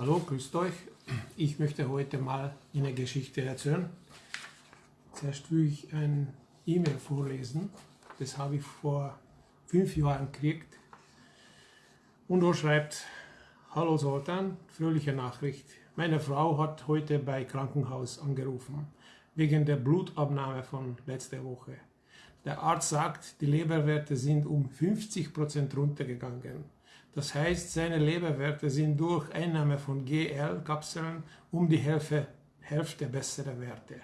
Hallo, grüßt euch. Ich möchte heute mal eine Geschichte erzählen. Zuerst will ich ein E-Mail vorlesen. Das habe ich vor fünf Jahren gekriegt. Und er schreibt, Hallo Sultan, fröhliche Nachricht. Meine Frau hat heute bei Krankenhaus angerufen, wegen der Blutabnahme von letzter Woche. Der Arzt sagt, die Leberwerte sind um 50% runtergegangen. Das heißt, seine Leberwerte sind durch Einnahme von GL-Kapseln um die Hälfte, Hälfte bessere Werte.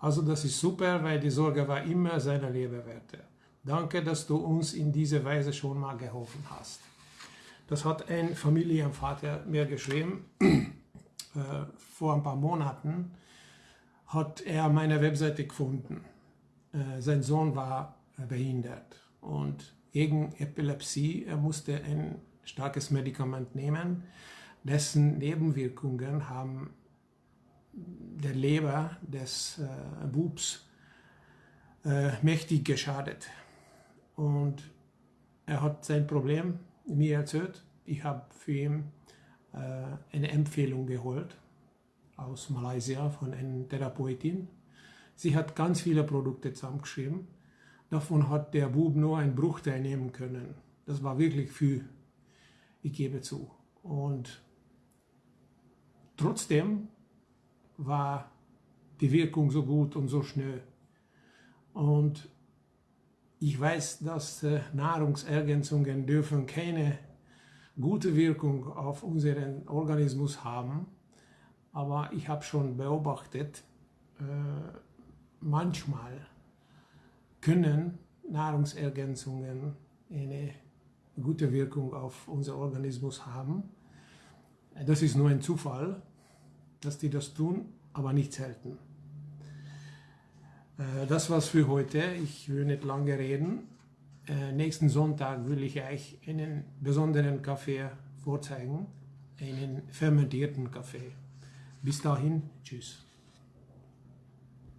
Also das ist super, weil die Sorge war immer seine Leberwerte. Danke, dass du uns in dieser Weise schon mal geholfen hast. Das hat ein Familienvater mir geschrieben. Äh, vor ein paar Monaten hat er meine Webseite gefunden. Äh, sein Sohn war behindert und gegen Epilepsie er musste ein starkes Medikament nehmen, dessen Nebenwirkungen haben der Leber des äh, Bubs äh, mächtig geschadet. Und er hat sein Problem mir erzählt. Ich habe für ihn äh, eine Empfehlung geholt aus Malaysia von einer Therapeutin. Sie hat ganz viele Produkte zusammengeschrieben. Davon hat der Bub nur einen Bruchteil nehmen können. Das war wirklich viel ich gebe zu. Und trotzdem war die Wirkung so gut und so schnell. Und ich weiß, dass äh, Nahrungsergänzungen dürfen keine gute Wirkung auf unseren Organismus haben. Aber ich habe schon beobachtet, äh, manchmal können Nahrungsergänzungen eine gute Wirkung auf unser Organismus haben. Das ist nur ein Zufall, dass die das tun, aber nicht selten. Äh, das war's für heute. Ich will nicht lange reden. Äh, nächsten Sonntag will ich euch einen besonderen Kaffee vorzeigen, einen fermentierten Kaffee. Bis dahin, tschüss.